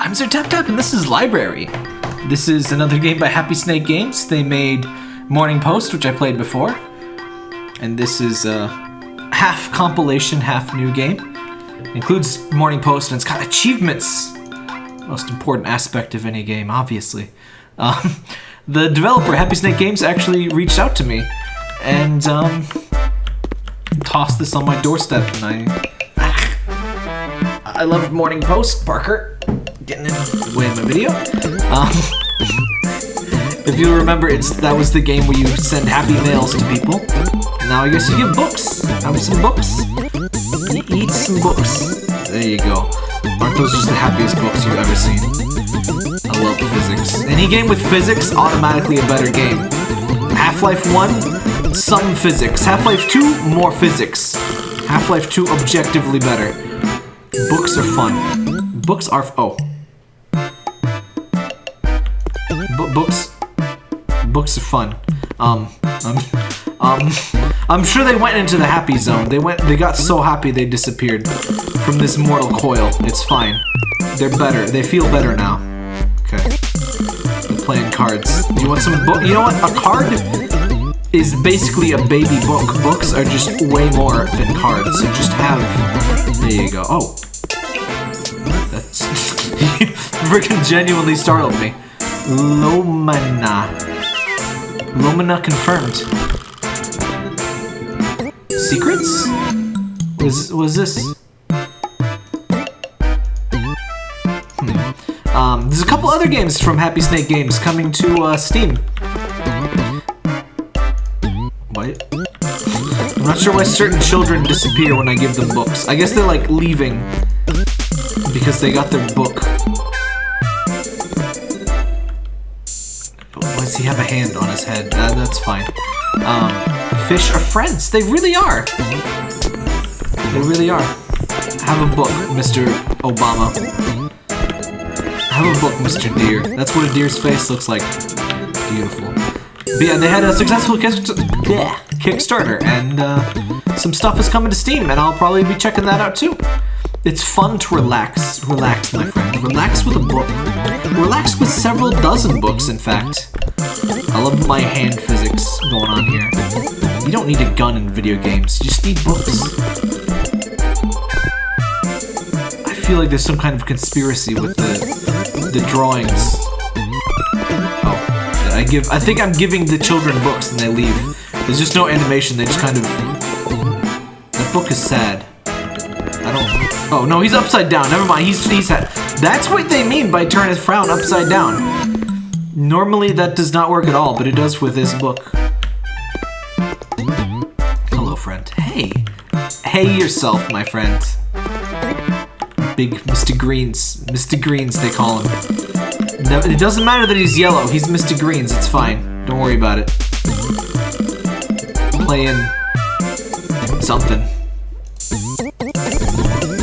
I'm Sir Tap Tap, and this is Library. This is another game by Happy Snake Games. They made Morning Post, which I played before. And this is a half compilation, half new game. Includes Morning Post, and it's got achievements. Most important aspect of any game, obviously. Um, the developer, Happy Snake Games, actually reached out to me and um, tossed this on my doorstep, and I. I loved Morning Post, Parker. Getting in the way of my video. Um, if you remember, it's that was the game where you send happy mails to people. Now I guess you get books. Have some books. You eat some books. There you go. Aren't those just the happiest books you've ever seen? I love physics. Any game with physics, automatically a better game. Half-Life 1, some physics. Half-Life 2, more physics. Half-Life 2, objectively better. Books are fun. Books are... oh. Books... Books are fun. Um, um, um, I'm sure they went into the happy zone. They went, they got so happy they disappeared from this mortal coil. It's fine. They're better. They feel better now. Okay. Playing cards. You want some book? You know what? A card is basically a baby book. Books are just way more than cards. So just have. There you go. Oh. That's freaking genuinely startled me. Lomana. Lomana confirmed. Secrets? Was was this? Hmm. Um, there's a couple other games from Happy Snake Games coming to uh, Steam. What? I'm not sure why certain children disappear when I give them books. I guess they're like leaving because they got their book. He have a hand on his head? Uh, that's fine. Um, fish are friends. They really are. They really are. Have a book, Mr. Obama. Have a book, Mr. Deer. That's what a deer's face looks like. Beautiful. But yeah, they had a successful Kickstarter, and uh, some stuff is coming to Steam, and I'll probably be checking that out too. It's fun to relax. Relax, my friend. Relax with a book. Relax with several dozen books, in fact. I love my hand physics going on here. You don't need a gun in video games. You just need books. I feel like there's some kind of conspiracy with the the drawings. Oh, I give. I think I'm giving the children books and they leave. There's just no animation. They just kind of. That book is sad. I don't. Oh no, he's upside down. Never mind. He's he's had. That's what they mean by turn his frown upside down. Normally that does not work at all, but it does with this book. Hello, friend. Hey. Hey yourself, my friend. Big Mr. Greens. Mr. Greens, they call him. It doesn't matter that he's yellow. He's Mr. Greens. It's fine. Don't worry about it. Playing something.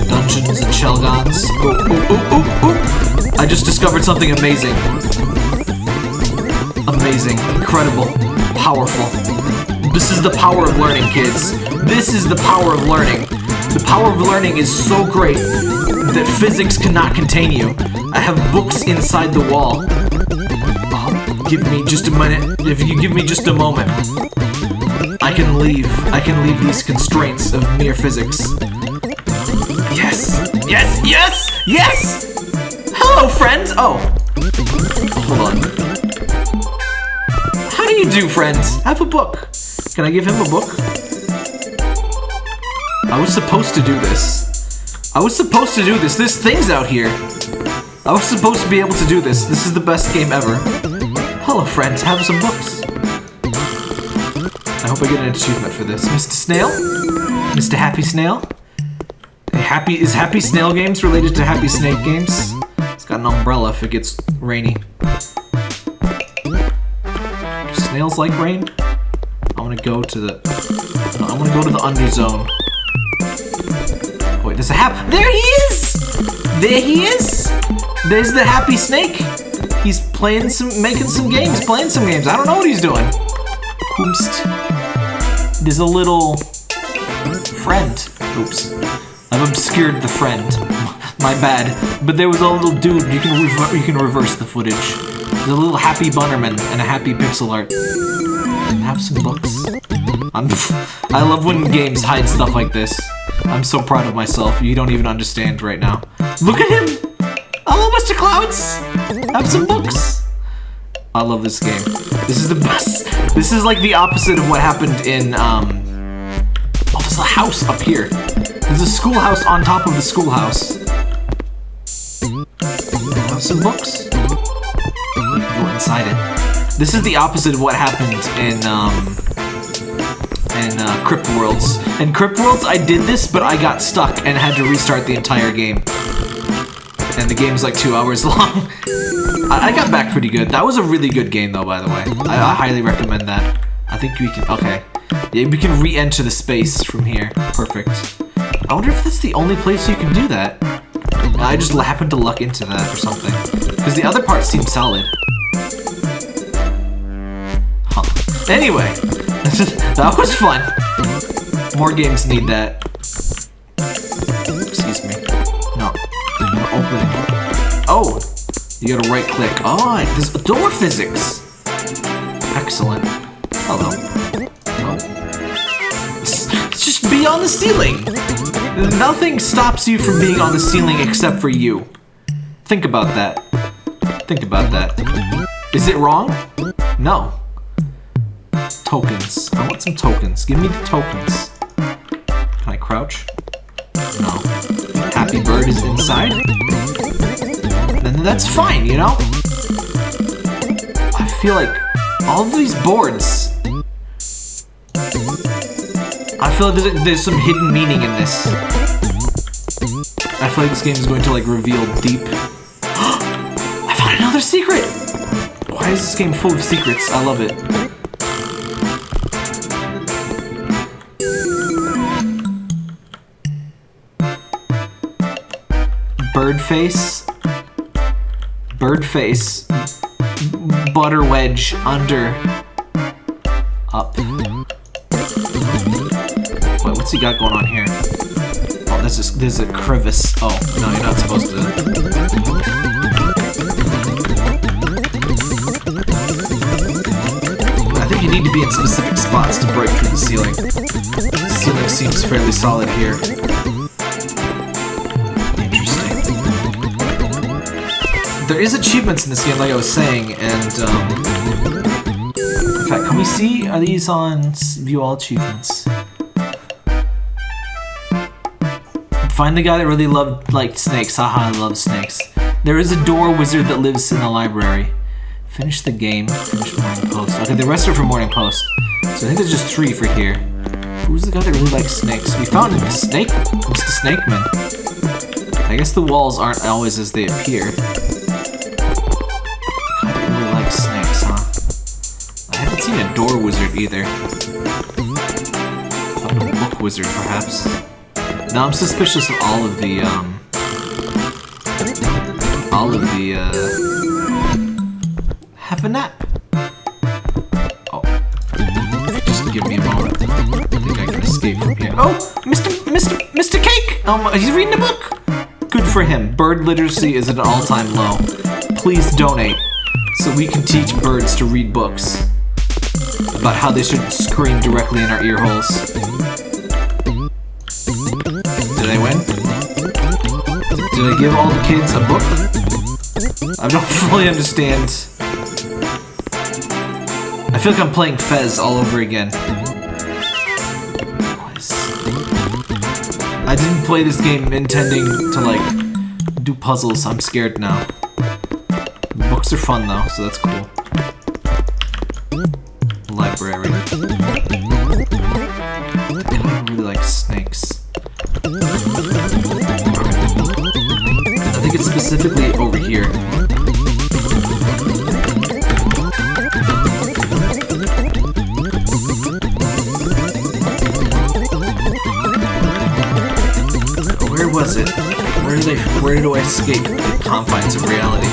Dungeons and Shelgons. Oh, oh, oh, oh, oh. I just discovered something amazing. Amazing. Incredible. Powerful. This is the power of learning, kids. This is the power of learning. The power of learning is so great that physics cannot contain you. I have books inside the wall. Oh, give me just a minute. If you give me just a moment, I can leave. I can leave these constraints of mere physics. Yes! Yes! Yes! Yes! Hello, friends! Oh. Hold on. You do, friends? Have a book. Can I give him a book? I was supposed to do this. I was supposed to do this. There's things out here. I was supposed to be able to do this. This is the best game ever. Hello, friends. Have some books. I hope I get an achievement for this. Mr. Snail? Mr. Happy Snail? Happy Is Happy Snail Games related to Happy Snake Games? It's got an umbrella if it gets rainy. Snails like rain? I want to go to the... No, I want to go to the underzone. Wait, there's a hap... There he is! There he is! There's the Happy Snake. He's playing some... Making some games. Playing some games. I don't know what he's doing. Oomst. There's a little... Friend. Oops. I've obscured the friend. My bad. But there was a little dude. You can you can reverse the footage. There's a little happy Bunnerman and a happy pixel art. Have some books. I'm, I love when games hide stuff like this. I'm so proud of myself. You don't even understand right now. Look at him! Hello, Mr. Clouds! Have some books! I love this game. This is the best. This is like the opposite of what happened in, um... Oh, there's a house up here. There's a schoolhouse on top of the schoolhouse. Have some books. Go inside it. This is the opposite of what happened in, um in uh, Crypt Worlds. In Crypt Worlds, I did this, but I got stuck and had to restart the entire game. And the game's like two hours long. I, I, got back pretty good. That was a really good game, though, by the way. I, I highly recommend that. I think we can... Okay. Yeah, we can re-enter the space from here. Perfect. I wonder if that's the only place you can do that. I just happened to luck into that or something. Because the other parts seem solid. Huh. Anyway, that was fun. More games need that. Excuse me. No. Open it. Oh! You gotta right click. Oh, ah, there's door physics! Excellent. Hello. Oh. Just be on the ceiling! Nothing stops you from being on the ceiling except for you. Think about that. Think about that. Is it wrong? No. Tokens. I want some tokens. Give me the tokens. Can I crouch? No. Happy Bird is inside? Then that's fine, you know? I feel like all of these boards... I feel like there's, there's some hidden meaning in this. I feel like this game is going to like reveal deep... Why is this game full of secrets? I love it. bird face, bird face, butter wedge under, up. Wait, what's he got going on here? Oh, this is this is a crevice. Oh no, you're not supposed to. Spots to break through the ceiling. The ceiling seems fairly solid here. Interesting. There is achievements in this game, like I was saying, and, um... In fact, can we see? Are these on view all achievements? Find the guy that really loved, like, snakes. Haha, I love snakes. There is a door wizard that lives in the library. Finish the game. Finish Morning Post. Okay, the rest are from Morning Post. So I think there's just three for here. Who's the guy that really likes snakes? We found him, a Snake, Mr. Snakeman. I guess the walls aren't always as they appear. I really like snakes, huh? I haven't seen a door wizard either. A book wizard, perhaps. Now I'm suspicious of all of the, um... All of the, uh... Have a nap. Think I from here. Oh! Mr. Mr. Mr. Cake! Um, he's reading a book! Good for him. Bird literacy is at an all-time low. Please donate so we can teach birds to read books about how they should scream directly in our ear holes. Did I win? Did I give all the kids a book? I don't fully understand. I feel like I'm playing Fez all over again. I didn't play this game intending to, like, do puzzles. I'm scared now. Books are fun, though, so that's cool escape the confines of reality?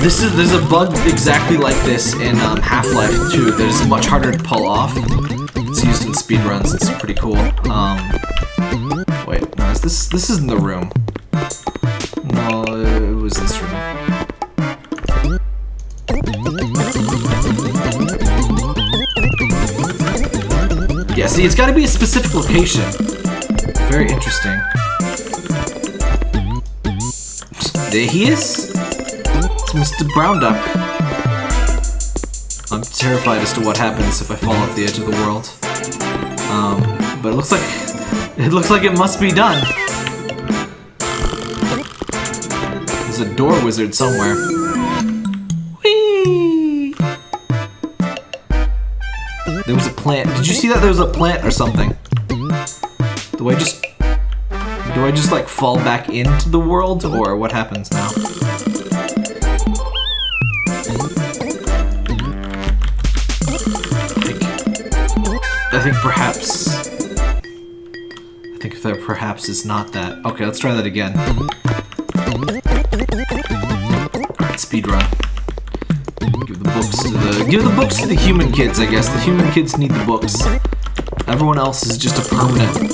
This is there's a bug exactly like this in um, Half-Life 2 that is much harder to pull off. It's used in speedruns. It's pretty cool. Um, wait, no, is this this isn't the room? No, it was this room. Yeah, see, it's got to be a specific location. Very interesting. There he is. It's Mr. Brown Duck. I'm terrified as to what happens if I fall off the edge of the world. Um, but it looks like it looks like it must be done. There's a door wizard somewhere. There was a plant. Did you see that there was a plant or something? Do I just do I just like fall back into the world or what happens now? I think perhaps. I think there perhaps is not that. Okay, let's try that again. Alright, speed run. Give the books to the give the books to the human kids, I guess. The human kids need the books. Everyone else is just a permanent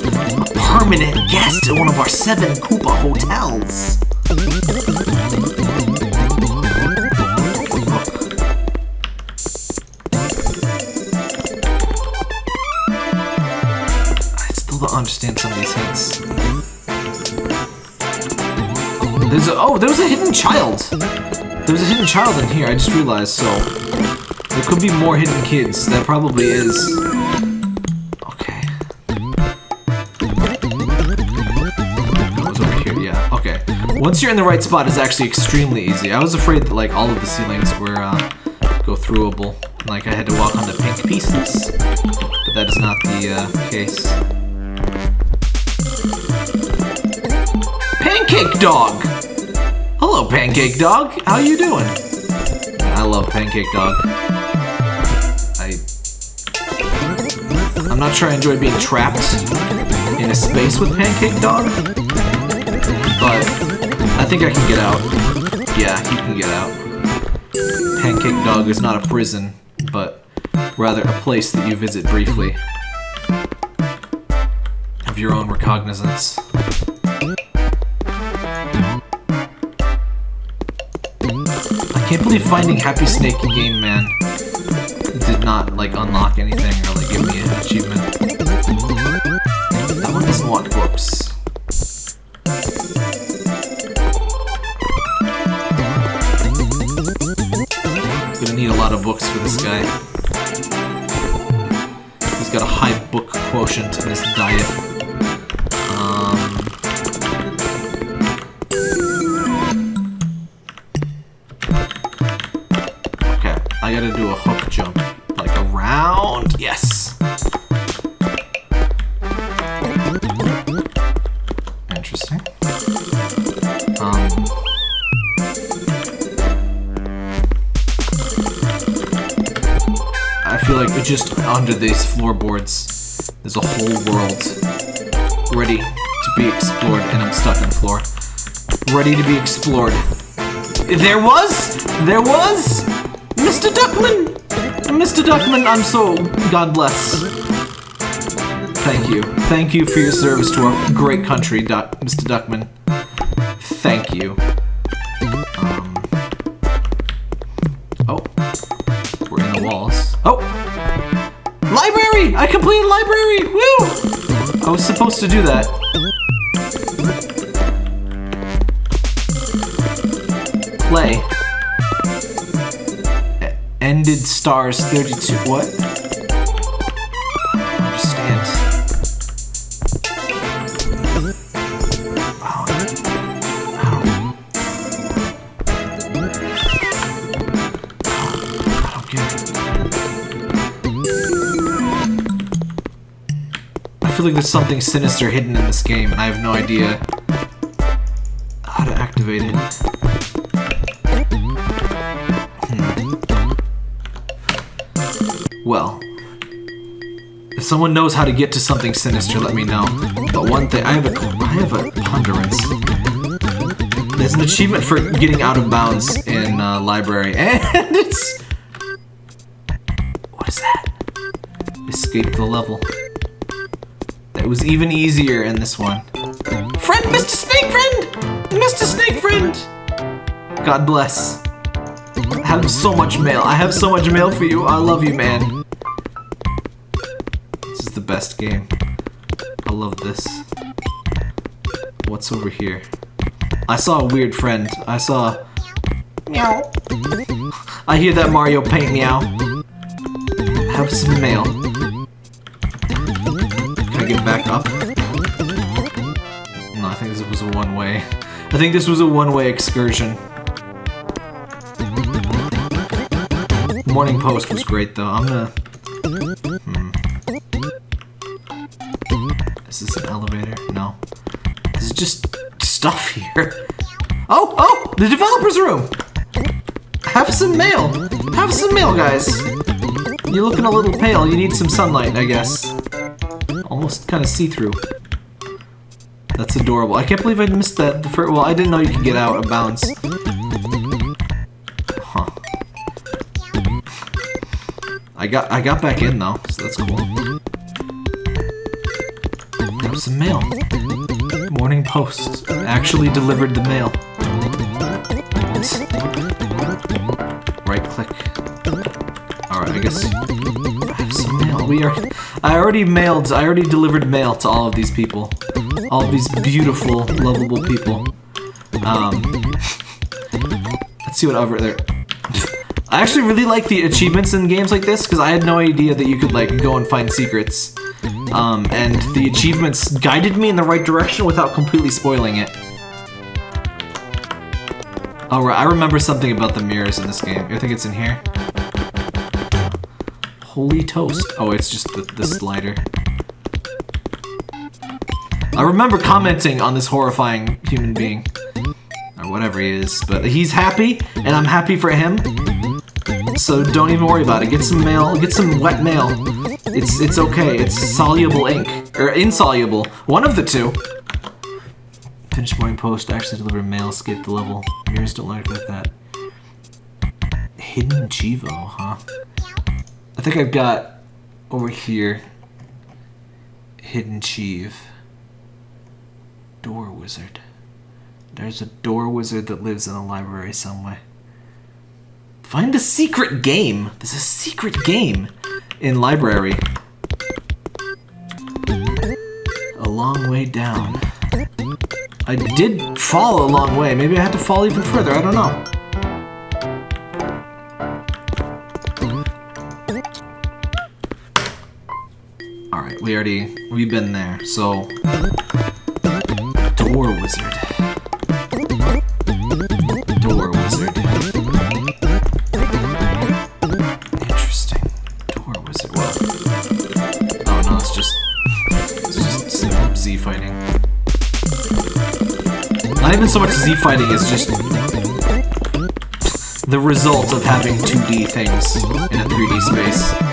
permanent guest at one of our seven Koopa hotels. I still don't understand some of these hints. There's a oh, there was a hidden child. There was a hidden child in here. I just realized. So there could be more hidden kids. That probably is. Once you're in the right spot, it's actually extremely easy. I was afraid that like all of the ceilings were uh, go throughable. Like I had to walk on the pink pieces, but that is not the uh, case. Pancake Dog! Hello, Pancake Dog. How you doing? I love Pancake Dog. I... I'm not sure I enjoy being trapped in a space with Pancake Dog, but think I can get out. Yeah, he can get out. Pancake Dog is not a prison, but rather a place that you visit briefly. Of your own recognizance. I can't believe finding Happy Snake in Game Man did not like unlock anything or like give me an achievement. For this guy. He's got a high book quotient in his diet. Um, okay, I gotta do a hook jump. Like around. Yes. Just under these floorboards, there's a whole world ready to be explored, and I'm stuck on the floor. Ready to be explored. There was! There was! Mr. Duckman! Mr. Duckman, I'm so... God bless. Thank you. Thank you for your service to our great country, Duck, Mr. Duckman. Thank you. Um, oh. We're in the walls. Oh! Library! I! Woo! I was supposed to do that. Play. Ended stars 32. What? Like there's something sinister hidden in this game, and I have no idea how to activate it. Well, if someone knows how to get to something sinister, let me know. But one thing, I have a, I have a ponderance. There's an achievement for getting out of bounds in uh, library, and it's what is that? Escape the level. It was even easier in this one. Friend, Mr. Snake Friend! Mr. Snake Friend! God bless. I have so much mail. I have so much mail for you. I love you, man. This is the best game. I love this. What's over here? I saw a weird friend. I saw... Meow. I hear that Mario paint meow. Have some mail. Get back up? No, I think this was a one-way. I think this was a one-way excursion. Morning Post was great, though. I'm gonna... Hmm. Is this an elevator? No. This is just stuff here. Oh, oh! The developer's room! Have some mail! Have some mail, guys! You're looking a little pale. You need some sunlight, I guess. Almost kind of see-through. That's adorable. I can't believe I missed that. The first, well, I didn't know you could get out of bounds. Huh. I got I got back in though, so that's cool. That was some mail. Morning Post actually delivered the mail. Right click. Alright, I guess I have some mail. We are I already mailed I already delivered mail to all of these people. All of these beautiful, lovable people. Um Let's see what over there. I actually really like the achievements in games like this because I had no idea that you could like go and find secrets. Um, and the achievements guided me in the right direction without completely spoiling it. Oh, right, I remember something about the mirrors in this game. I think it's in here. Holy toast. Oh, it's just the, the slider. I remember commenting on this horrifying human being. Or whatever he is. But he's happy, and I'm happy for him. So don't even worry about it. Get some mail. Get some wet mail. It's it's okay. It's soluble ink. Or insoluble. One of the two. Finish morning post. Actually deliver mail. Skip the level. Mirrors don't like like that. Hidden Chivo, huh? I think I've got over here. Hidden Chief. Door Wizard. There's a door wizard that lives in a library somewhere. Find a secret game. There's a secret game in library. A long way down. I did fall a long way. Maybe I had to fall even further. I don't know. We already... We've been there, so... Door wizard. Door wizard. Interesting. Door wizard. Well. Oh no, it's just it's just Z fighting. Not even so much Z fighting, it's just the result of having 2D things in a 3D space.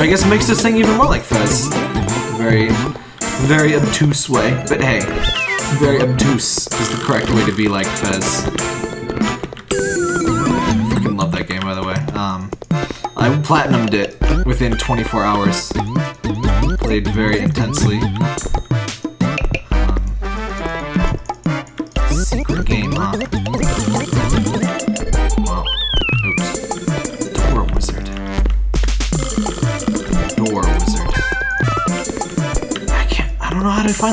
I guess makes this thing even more like Fez. Very, very obtuse way. But hey, very obtuse is the correct way to be like Fez. Freaking love that game, by the way. Um, I platinumed it within 24 hours. Played very intensely.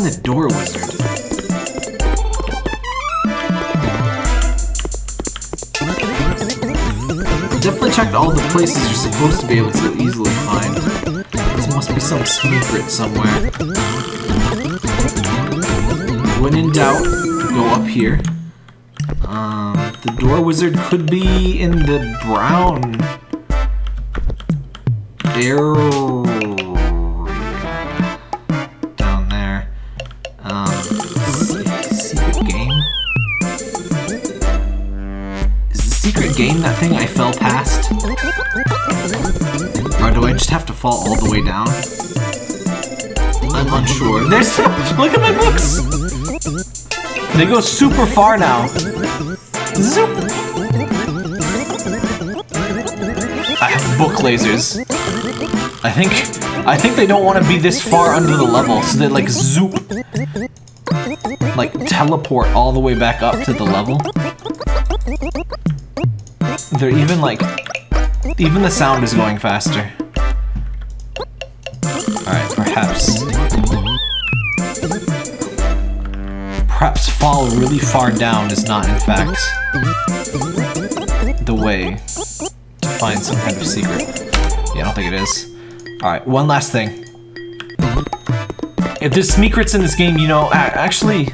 The door wizard. Definitely checked all the places you're supposed to be able to easily find. There must be some secret somewhere. When in doubt, go up here. Um, the door wizard could be in the brown area fall all the way down? I'm unsure. There's look at my books. They go super far now. Zoop. I have book lasers. I think I think they don't want to be this far under the level, so they like zoop, like teleport all the way back up to the level. They're even like, even the sound is going faster. Perhaps. Perhaps fall really far down is not in fact the way to find some kind of secret. Yeah, I don't think it is. Alright, one last thing. If there's secrets in this game, you know, actually...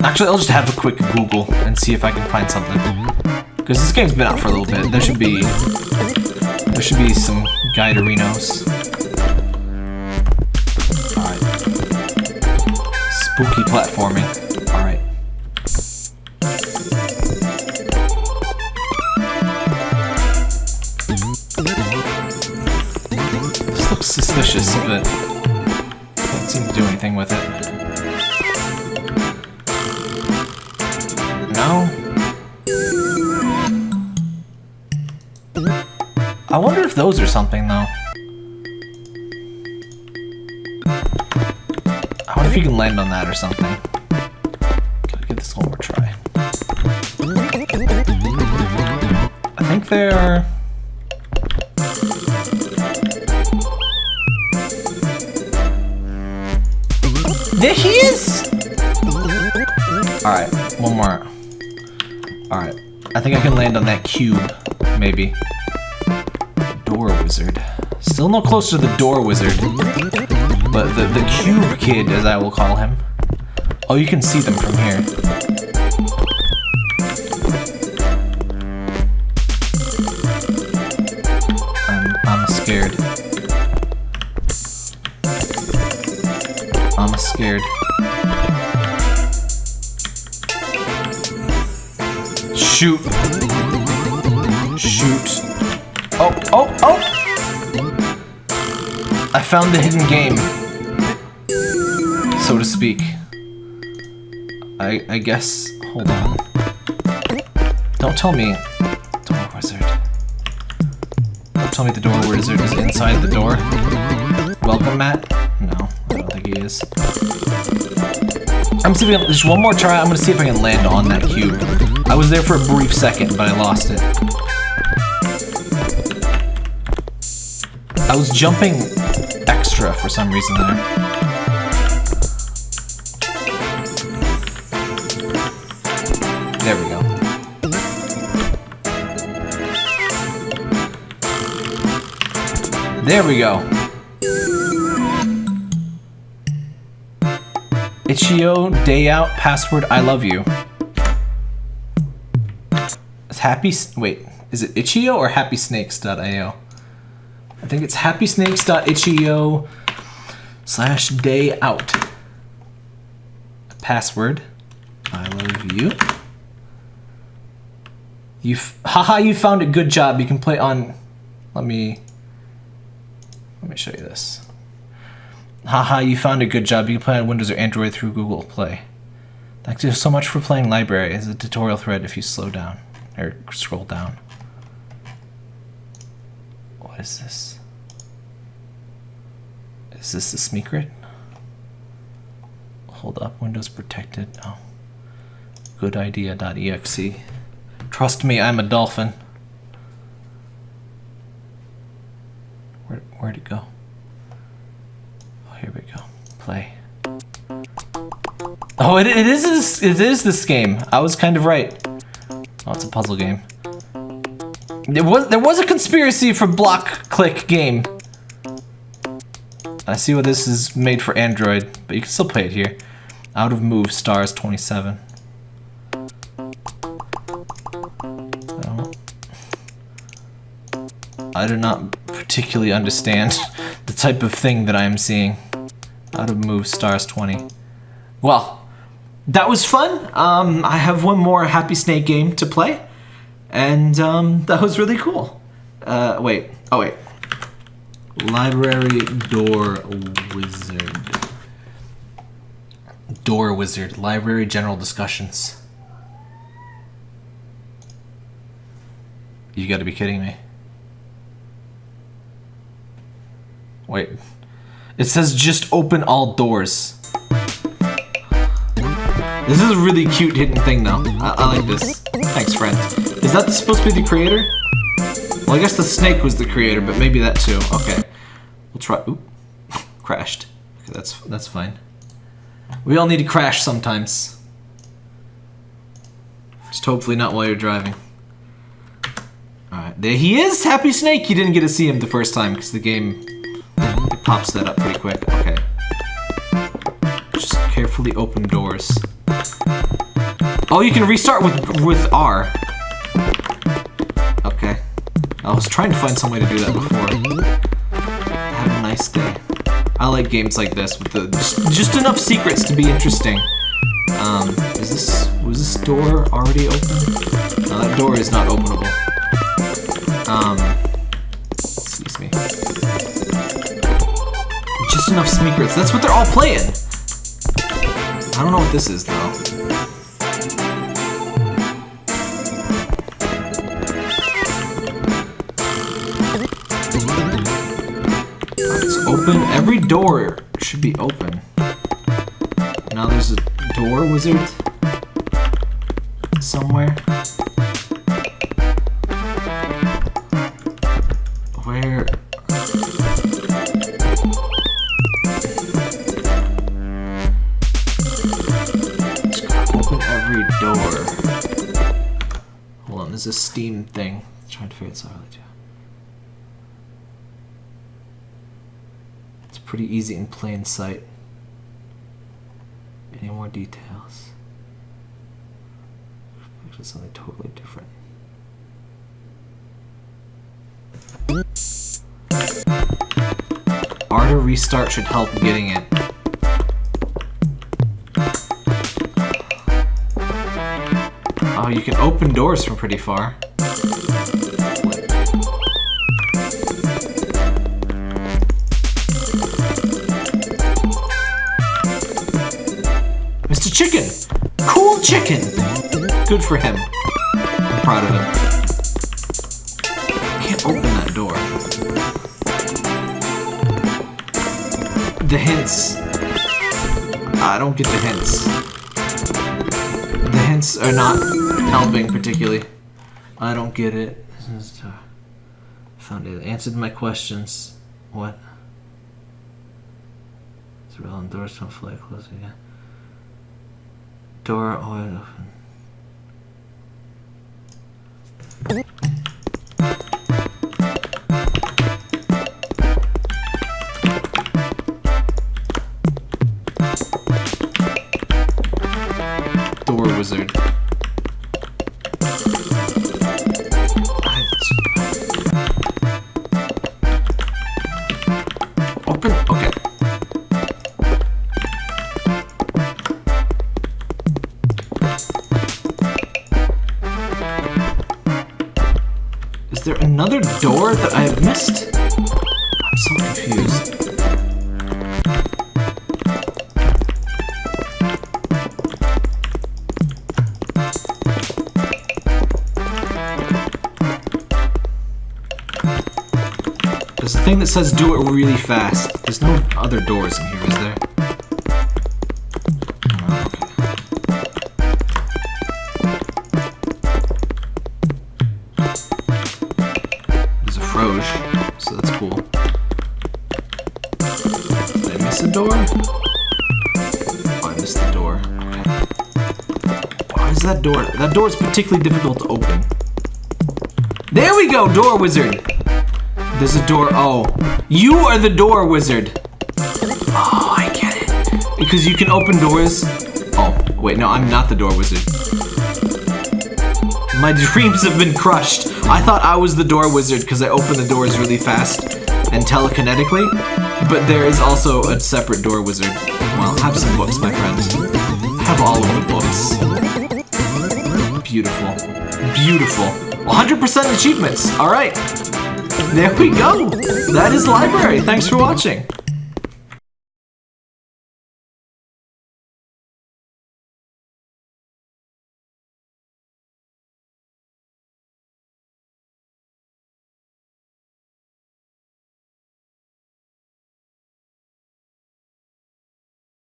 Actually, I'll just have a quick Google and see if I can find something. Because this game's been out for a little bit. There should be... There should be some guiderinos. Spooky platforming. Alright. This looks suspicious, but can't seem to do anything with it. No? I wonder if those are something, though. Or something. Gotta give this one more try. I think they're... There he is! Alright, one more. Alright, I think I can land on that cube, maybe. Door wizard. Still no closer to the door wizard. But the, the cube kid, as I will call him. Oh, you can see them from here. I'm, I'm scared. I'm scared. Shoot. Shoot. Oh, oh, oh! I found the hidden game. So to speak. I I guess hold on. Don't tell me door wizard. Don't tell me the door wizard is inside the door. Welcome, Matt? No, I don't think he is. I'm see if I can, just one more try. I'm gonna see if I can land on that cube. I was there for a brief second, but I lost it. I was jumping extra for some reason there. There There we go. Itch.io, day out, password, I love you. It's happy, wait, is it Itch.io or happysnakes.io? I think it's happysnakes.itch.io slash day out. Password, I love you. You, haha, you found it, good job. You can play on, let me, let me show you this. Haha, you found a good job. You can play on Windows or Android through Google Play. Thank you so much for playing Library as a tutorial thread if you slow down or scroll down. What is this? Is this the secret? Hold up, Windows protected. Oh. Good idea.exe. Trust me, I'm a dolphin. Where, where'd it go? Oh, here we go. Play. Oh, it, it is this, it is this game. I was kind of right. Oh, it's a puzzle game. There was there was a conspiracy for block click game. I see what this is made for Android, but you can still play it here. Out of move stars 27. Oh. I do not particularly understand the type of thing that I am seeing. Out of move stars 20. Well, that was fun. Um, I have one more Happy Snake game to play. And um, that was really cool. Uh, wait. Oh, wait. Library Door Wizard. Door Wizard. Library General Discussions. You gotta be kidding me. Wait. It says just open all doors. This is a really cute hidden thing though. I, I like this. Thanks, friend. Is that supposed to be the creator? Well, I guess the snake was the creator, but maybe that too. Okay. We'll try. Oop. Crashed. Okay, that's that's fine. We all need to crash sometimes. Just hopefully not while you're driving. Alright, there he is! Happy Snake! You didn't get to see him the first time because the game pops that up pretty quick. Okay. Just carefully open doors. Oh, you can restart with with R. Okay. I was trying to find some way to do that before. Have a nice day. I like games like this with the just, just enough secrets to be interesting. Um, is this was this door already open? No, that door is not openable. Um, Just enough secrets. That's what they're all playing. I don't know what this is though. It's open. Every door should be open. Now there's a door wizard somewhere. Pretty easy in plain sight. Any more details? Actually, something totally different. R to restart should help getting it. Oh, you can open doors from pretty far. Chicken! Good for him. I'm proud of him. I Can't open that door. The hints. I don't get the hints. The hints are not helping particularly. I don't get it. Found it. Answered my questions. What? It's relevant doors don't fly close again. Door always open. Door wizard. That I have missed? I'm so confused. There's a thing that says do it really fast. There's no other doors in here, is there? That door is particularly difficult to open. There we go, door wizard. There's a door. Oh, you are the door wizard. Oh, I get it. Because you can open doors. Oh, wait, no, I'm not the door wizard. My dreams have been crushed. I thought I was the door wizard because I open the doors really fast and telekinetically, but there is also a separate door wizard. Well, have some books, my friends. Have all of the books. Beautiful. Beautiful. 100% achievements. All right. There we go. That is library. Thanks for watching.